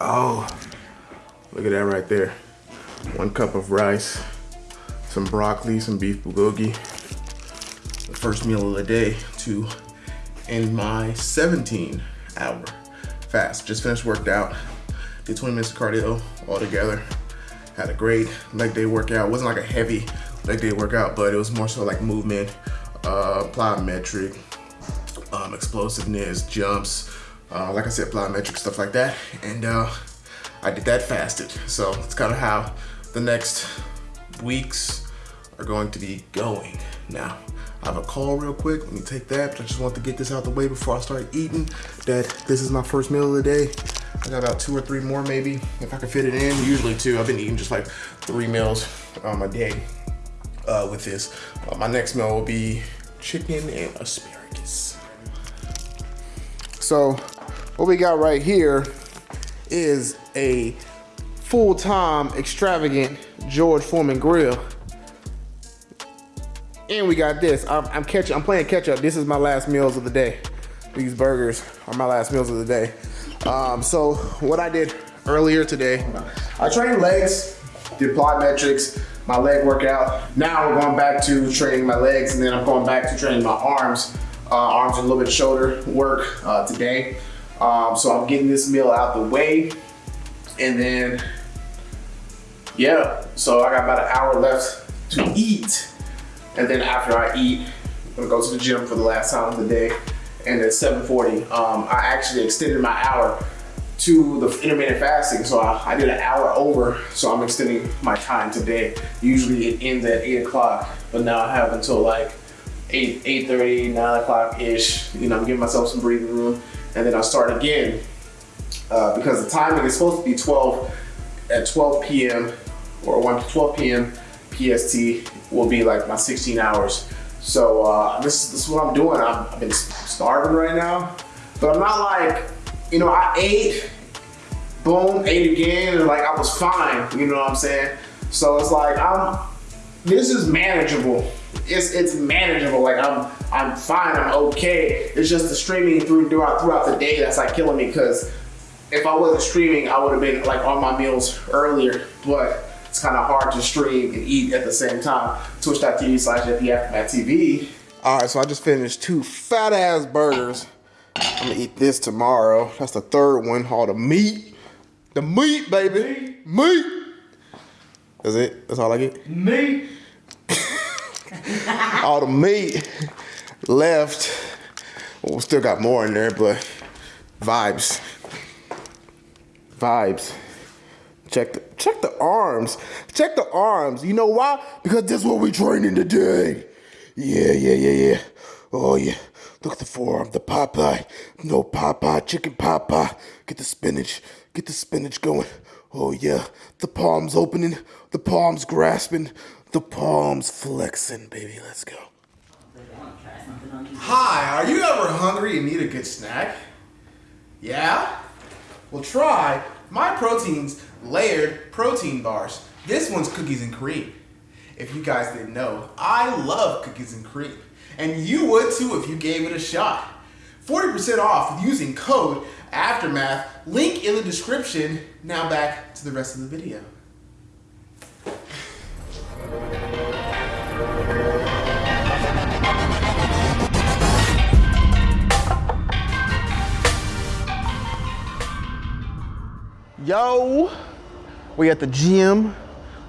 Oh, look at that right there. One cup of rice, some broccoli, some beef bulgogi. The first meal of the day to end my 17 hour fast. Just finished worked out, did 20 minutes of cardio all together. Had a great leg day workout. It wasn't like a heavy leg day workout, but it was more so like movement, uh, plyometric, um, explosiveness, jumps, uh, like I said, plyometric, stuff like that. And uh, I did that fasted. So it's kind of how the next weeks are going to be going. Now, I have a call real quick. Let me take that. But I just want to get this out the way before I start eating. That this is my first meal of the day. I got about two or three more maybe, if I can fit it in. Usually two. I've been eating just like three meals um, a day uh, with this. Uh, my next meal will be chicken and asparagus. So what we got right here is a full-time extravagant George Foreman grill. And we got this. I'm, I'm catching. I'm playing catch up. This is my last meals of the day. These burgers are my last meals of the day. Um, so what I did earlier today, I trained legs, did plyometrics, my leg workout. Now we're going back to training my legs, and then I'm going back to training my arms, uh, arms and a little bit shoulder work uh, today. Um, so I'm getting this meal out the way, and then yeah. So I got about an hour left to eat. And then after I eat, I'm gonna go to the gym for the last time of the day. And at 7.40, um, I actually extended my hour to the intermittent fasting. So I, I, did an hour over, so I'm extending my time today. Usually it ends at eight o'clock, but now I have until like 8, 8.30, 9 o'clock-ish. You know, I'm giving myself some breathing room. And then I'll start again uh, because the timing is supposed to be 12 at 12 p.m. or 1 to 12 p.m. PST will be like my 16 hours. So uh, this, this is what I'm doing. i have been starving right now, but I'm not like, you know, I ate, boom, ate again, and like I was fine, you know what I'm saying? So it's like, I'm, this is manageable. It's it's manageable. Like I'm I'm fine. I'm okay. It's just the streaming through throughout throughout the day that's like killing me. Because if I wasn't streaming, I would have been like on my meals earlier. But it's kind of hard to stream and eat at the same time. Twitch.tv slash TV. All right, so I just finished two fat ass burgers. I'm gonna eat this tomorrow. That's the third one, all the meat. The meat, baby. Meat. meat. That's it? That's all I get? Meat. all the meat left. Well, still got more in there, but vibes. Vibes. Check the check the arms. Check the arms. You know why? Because that's what we're training today. Yeah, yeah, yeah, yeah. Oh yeah. Look at the forearm, the Popeye. No Popeye, chicken Popeye. Get the spinach. Get the spinach going. Oh yeah. The palms opening. The palms grasping. The palms flexing, baby. Let's go. Hi, are you ever hungry and need a good snack? Yeah? Well, try My Protein's layered protein bars. This one's cookies and cream. If you guys didn't know, I love cookies and cream. And you would too if you gave it a shot. 40% off with using code AFTERMATH, link in the description. Now back to the rest of the video. Yo, we at the gym.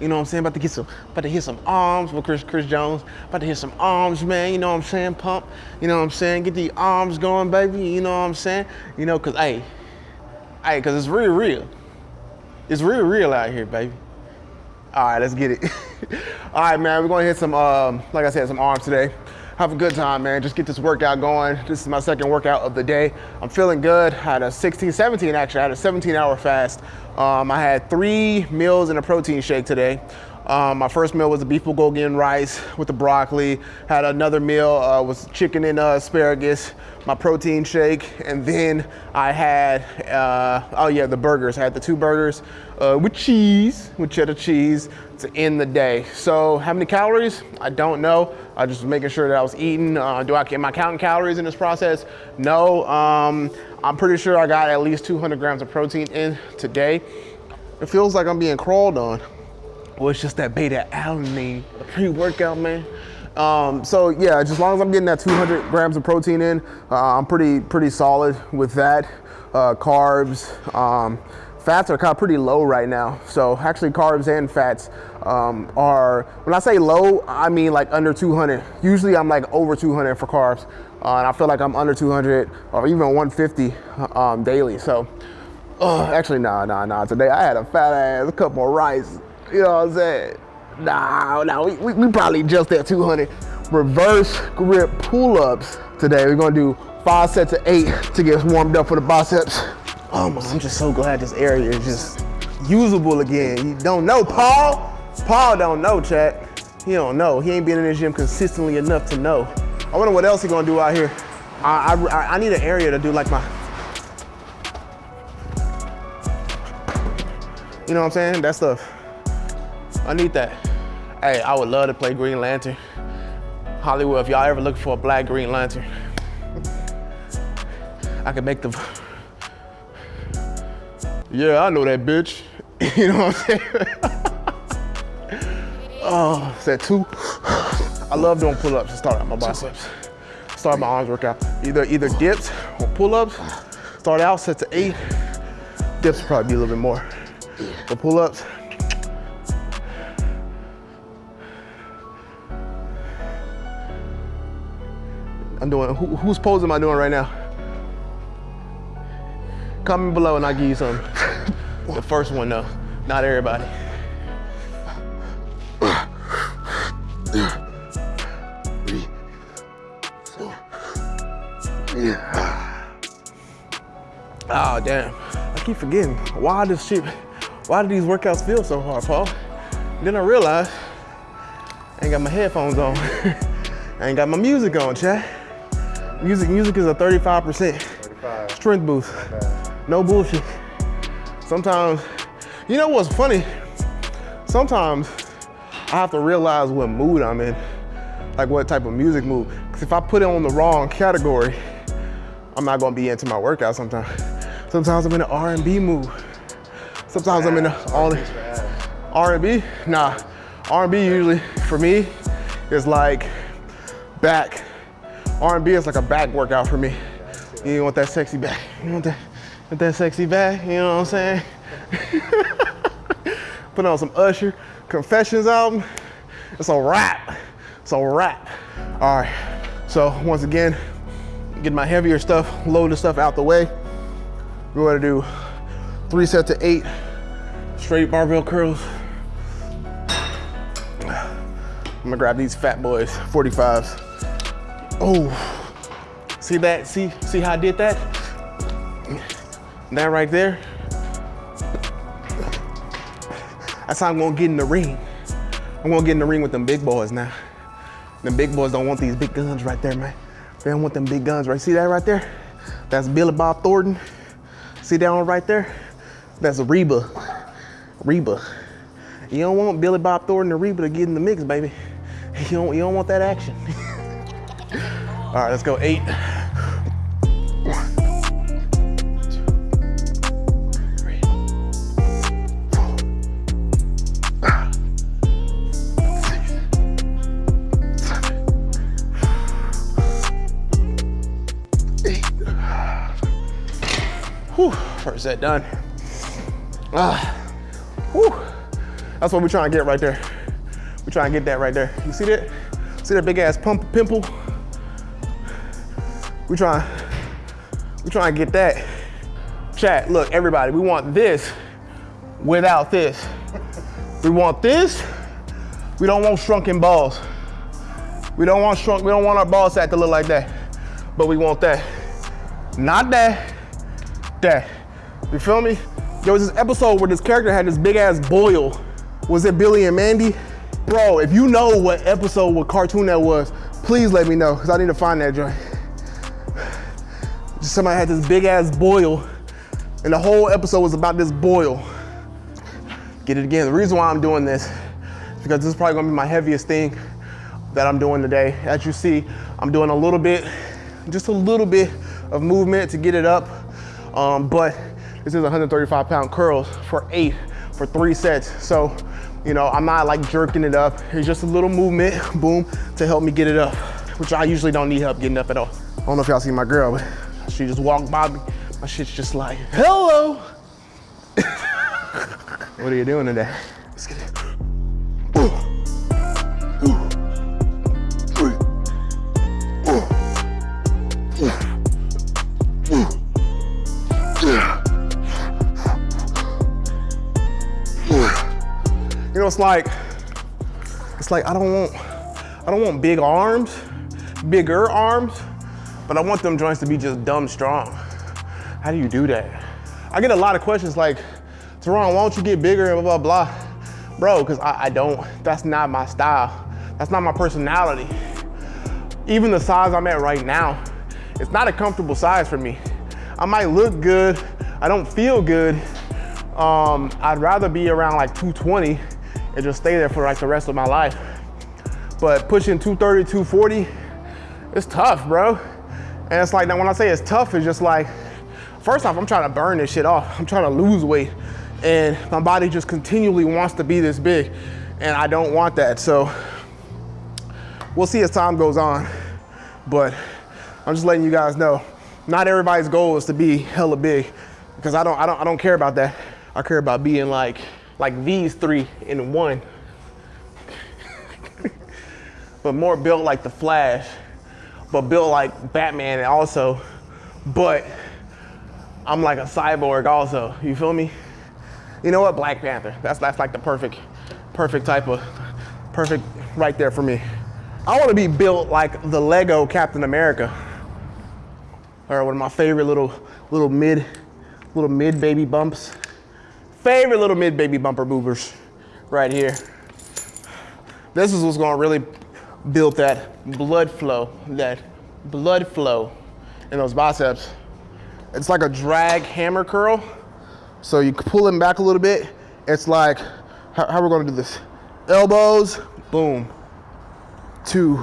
You know what I'm saying? About to get some, about to hit some arms with Chris Chris Jones. About to hit some arms, man. You know what I'm saying? Pump. You know what I'm saying? Get the arms going, baby. You know what I'm saying? You know, cause hey, hey, cause it's real, real. It's real, real out here, baby. All right, let's get it. All right, man. We're gonna hit some, um, like I said, some arms today have a good time, man. Just get this workout going. This is my second workout of the day. I'm feeling good. I had a 16, 17 actually. I had a 17 hour fast. Um, I had three meals and a protein shake today. Um, my first meal was a beef bulgogi and rice with the broccoli. Had another meal uh, was chicken and uh, asparagus. My protein shake, and then I had uh, oh yeah the burgers. I had the two burgers uh, with cheese, with cheddar cheese to end the day. So how many calories? I don't know. I just making sure that I was eating. Uh, do I am I counting calories in this process? No. Um, I'm pretty sure I got at least 200 grams of protein in today. It feels like I'm being crawled on. Well, it's just that beta alanine, the pre-workout, man. Um, so yeah, just as long as I'm getting that 200 grams of protein in, uh, I'm pretty pretty solid with that. Uh, carbs, um, fats are kind of pretty low right now. So actually, carbs and fats um, are when I say low, I mean like under 200. Usually, I'm like over 200 for carbs, uh, and I feel like I'm under 200 or even 150 um, daily. So. Uh, actually, nah, nah, nah. Today I had a fat ass, a cup of rice, you know what I'm saying? Nah, nah, we, we, we probably just at 200. Reverse grip pull-ups today. We're gonna do five sets of eight to get us warmed up for the biceps. Oh I'm just so glad this area is just usable again. You don't know, Paul? Paul don't know, chat. He don't know. He ain't been in the gym consistently enough to know. I wonder what else he gonna do out here. I, I, I need an area to do like my, you know what I'm saying? That stuff. I need that. Hey, I would love to play Green Lantern. Hollywood, if y'all ever looking for a black Green Lantern, I could make the. Yeah, I know that bitch. you know what I'm saying? oh, set two. I love doing pull-ups to start out my biceps. Start my arms workout. Either either dips or pull-ups. Start out set to eight. Dips probably be a little bit more. But pull-ups, I'm doing, who, whose pose am I doing right now? Comment below and I'll give you some. the first one though, not everybody. Oh damn, I keep forgetting. Why does shit, why do these workouts feel so hard, Paul? Then I realized I ain't got my headphones on. I ain't got my music on, chat. Music, music is a 35% 35. strength boost. No bullshit. Sometimes, you know what's funny? Sometimes I have to realize what mood I'm in, like what type of music mood. Because if I put it on the wrong category, I'm not gonna be into my workout sometimes. Sometimes I'm in an R&B mood. Sometimes I'm in a all R&B. Nah, R&B usually for me is like back R&B is like a back workout for me. You want that sexy back. You want that, want that sexy back, you know what I'm saying? Put on some Usher, Confessions album. It's a wrap. It's a wrap. All right, so once again, get my heavier stuff, load the stuff out the way. We're gonna do three sets of eight straight barbell curls. I'm gonna grab these fat boys, 45s. Oh, see that? See, see how I did that? That right there. That's how I'm gonna get in the ring. I'm gonna get in the ring with them big boys now. Them big boys don't want these big guns right there, man. They don't want them big guns, right? See that right there? That's Billy Bob Thornton. See that one right there? That's Reba. Reba. You don't want Billy Bob Thornton or Reba to get in the mix, baby. You don't, you don't want that action. All right, let's go eight. Whew, first set done. Ah, whew. That's what we're trying to get right there. We're trying to get that right there. You see that? See that big ass pump pimple? We trying, we trying to get that. Chat, look, everybody, we want this without this. We want this. We don't want shrunken balls. We don't want shrunk, we don't want our ball sack to look like that. But we want that. Not that, that. You feel me? There was this episode where this character had this big ass boil Was it Billy and Mandy? Bro, if you know what episode, what cartoon that was, please let me know, because I need to find that joint. Just somebody had this big ass boil, and the whole episode was about this boil. Get it again. The reason why I'm doing this is because this is probably gonna be my heaviest thing that I'm doing today. As you see, I'm doing a little bit, just a little bit of movement to get it up. Um, but this is 135 pound curls for eight, for three sets. So you know, I'm not like jerking it up. It's just a little movement, boom, to help me get it up, which I usually don't need help getting up at all. I don't know if y'all see my girl, but she just walked by me. My shit's just like, hello. what are you doing today? Let's get it. It's like, it's like I don't want, I don't want big arms, bigger arms, but I want them joints to be just dumb strong. How do you do that? I get a lot of questions like, Teron, why don't you get bigger and blah, blah, blah. Bro, because I, I don't, that's not my style. That's not my personality. Even the size I'm at right now, it's not a comfortable size for me. I might look good, I don't feel good. Um, I'd rather be around like 220 and just stay there for like the rest of my life. But pushing 230, 240, it's tough, bro. And it's like, now when I say it's tough, it's just like, first off, I'm trying to burn this shit off. I'm trying to lose weight. And my body just continually wants to be this big. And I don't want that. So we'll see as time goes on. But I'm just letting you guys know, not everybody's goal is to be hella big because I don't, I don't, I don't care about that. I care about being like, like these three in one. but more built like the Flash, but built like Batman also. But I'm like a cyborg also, you feel me? You know what, Black Panther, that's, that's like the perfect, perfect type of, perfect right there for me. I wanna be built like the Lego Captain America. Or one of my favorite little, little mid, little mid baby bumps. Favorite little mid baby bumper movers right here. This is what's gonna really build that blood flow, that blood flow in those biceps. It's like a drag hammer curl. So you pull them back a little bit. It's like, how, how we're gonna do this? Elbows, boom. Two,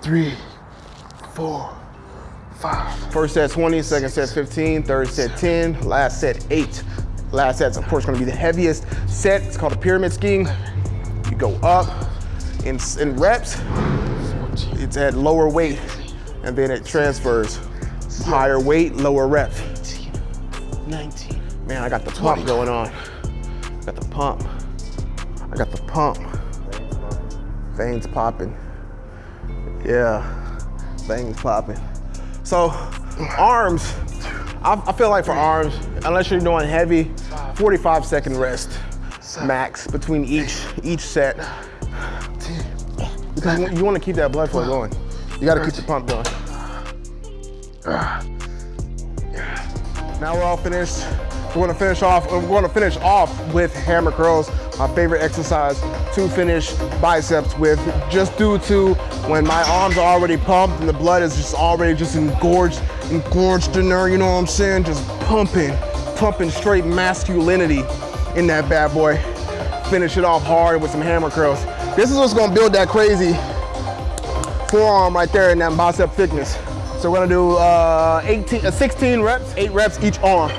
three, four, five. First set 20, second set 15, third set 10, last set eight. Last set's of course gonna be the heaviest set. It's called a pyramid scheme. You go up in, in reps, it's at lower weight, and then it transfers. Higher weight, lower rep. 19. Man, I got the pump going on. I Got the pump. I got the pump. Veins popping. Yeah, veins popping. So arms, I, I feel like for arms, unless you're doing heavy, 45 second rest max between each each set. Because you want to keep that blood flow going. You got to keep the pump going. Now we're all finished. We're gonna finish off, we're gonna finish off with hammer curls, my favorite exercise to finish biceps with, just due to when my arms are already pumped and the blood is just already just engorged, engorged in there, you know what I'm saying? Just pumping, pumping straight masculinity in that bad boy. Finish it off hard with some hammer curls. This is what's gonna build that crazy forearm right there in that bicep thickness. So we're gonna do uh, 18, uh, 16 reps, eight reps each arm.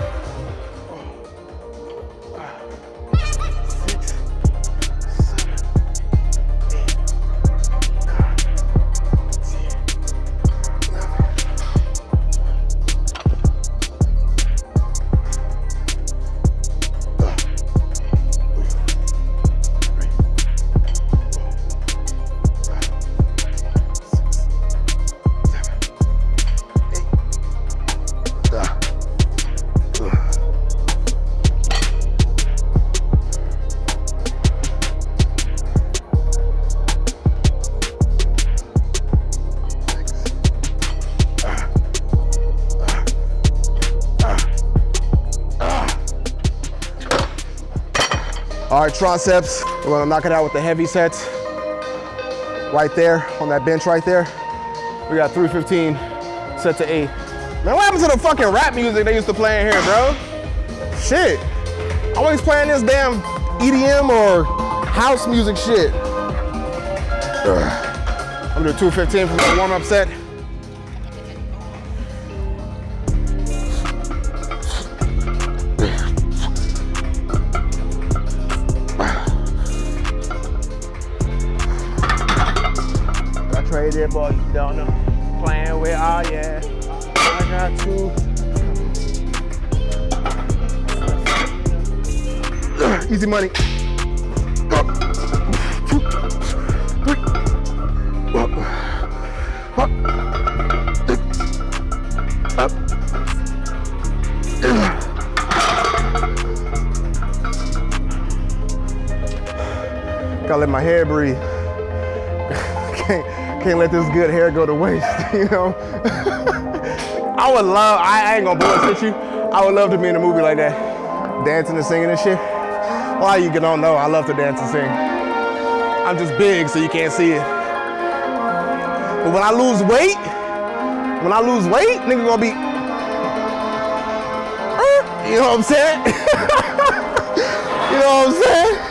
All right, triceps. We're gonna knock it out with the heavy sets. Right there, on that bench right there. We got 315 set to eight. Man, what happened to the fucking rap music they used to play in here, bro? Shit. Always playing this damn EDM or house music shit. I'm gonna do 215 for my warm-up set. Traded, boy, don't know. Playing with, oh yeah. I got two. Easy money. Gotta let my hair breathe. Can't, let this good hair go to waste, you know? I would love, I, ain't gonna bullshit you. I would love to be in a movie like that. Dancing and singing and shit. Why you don't know, I love to dance and sing. I'm just big, so you can't see it. But when I lose weight, when I lose weight, nigga gonna be, you know what I'm saying? you know what I'm saying?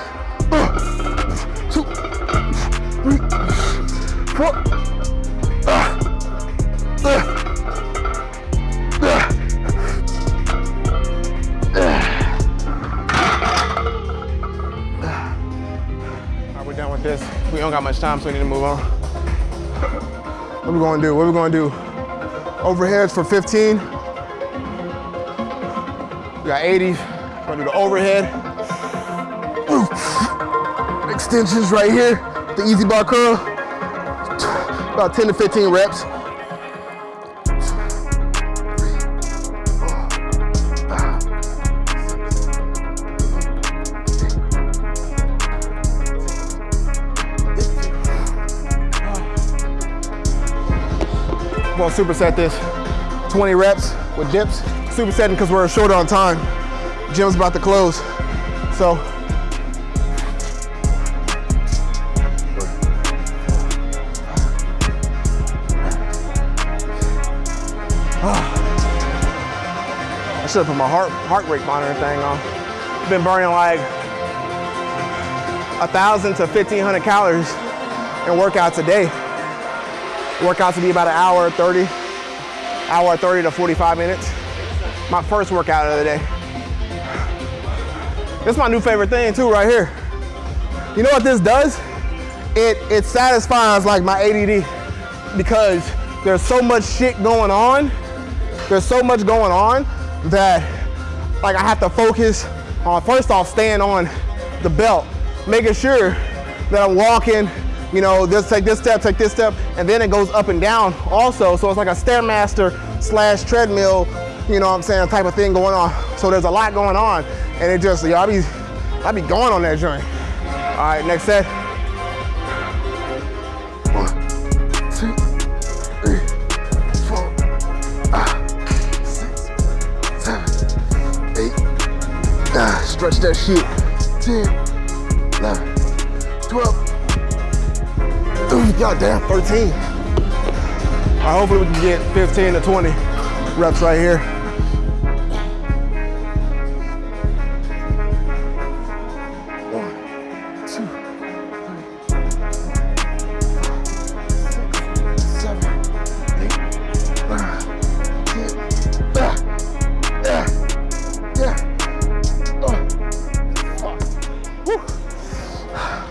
Don't got much time, so we need to move on. What we gonna do? What we gonna do? Overheads for 15. We got 80. We're gonna do the overhead. Extensions right here. The EZ bar curl. About 10 to 15 reps. I'm gonna superset this 20 reps with dips. Supersetting because we're short on time. Gym's about to close. So I should have put my heart heart rate monitor thing on. Been burning like a thousand to fifteen hundred calories in workouts a day. Workouts to be about an hour 30, hour 30 to 45 minutes. My first workout of the day. Is my new favorite thing too, right here. You know what this does? It, it satisfies like my ADD because there's so much shit going on. There's so much going on that like I have to focus on first off staying on the belt, making sure that I'm walking, you know, this take this step, take this step, and then it goes up and down also. So it's like a Stairmaster slash treadmill, you know what I'm saying, type of thing going on. So there's a lot going on. And it just, I be, I be going on that joint. All right, next set. One, two, three, four, ah, six, seven, eight. Ah, stretch that shit. 10, 11, 12. Ooh, goddamn, 13. All right, hopefully we can get 15 to 20 reps right here.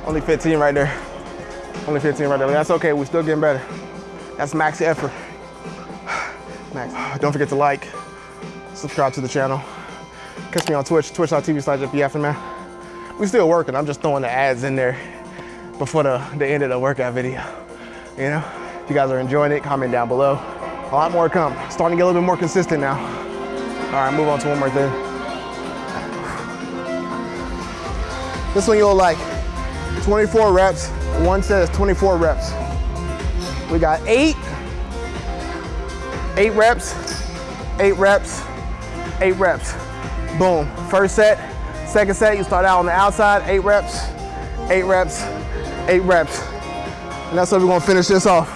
Only 15 right there. Only 15 right there. That's okay. We're still getting better. That's max effort. Max. Don't forget to like, subscribe to the channel. Catch me on Twitch, twitch.tv slash Aftermath. We still working. I'm just throwing the ads in there before the, the end of the workout video. You know, if you guys are enjoying it, comment down below. A lot more to come. Starting to get a little bit more consistent now. All right, move on to one more thing. This one you'll like. 24 reps. One set is 24 reps. We got eight, eight reps, eight reps, eight reps. Boom. First set, Second set, you start out on the outside, eight reps, eight reps, eight reps. And that's how we're gonna finish this off.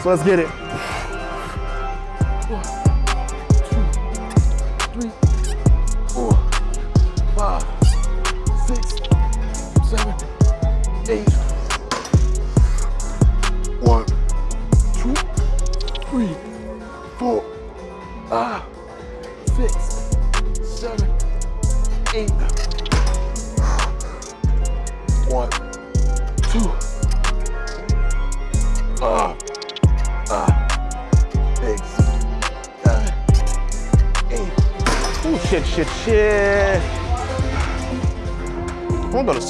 So let's get it.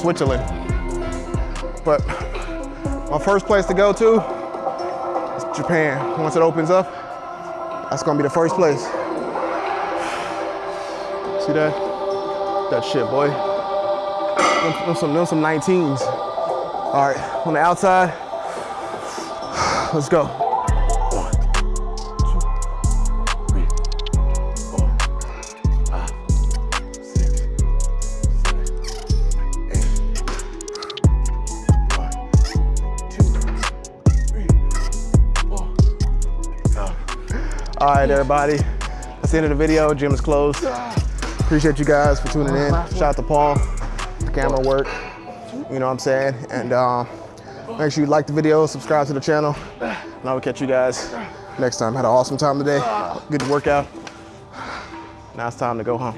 Switzerland, but my first place to go to is Japan. Once it opens up, that's gonna be the first place. See that? That shit, boy. Them, some, them some 19s. All right, on the outside, let's go. All right, everybody. That's the end of the video. Gym is closed. Appreciate you guys for tuning in. Shout out to Paul, the camera work. You know what I'm saying? And um, make sure you like the video, subscribe to the channel, and I will catch you guys next time. Had an awesome time today. Good workout. Now it's time to go home.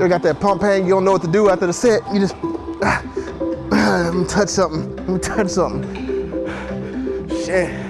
You got that pump pain, you don't know what to do after the set. You just, let me touch something. Let me touch something. Shit.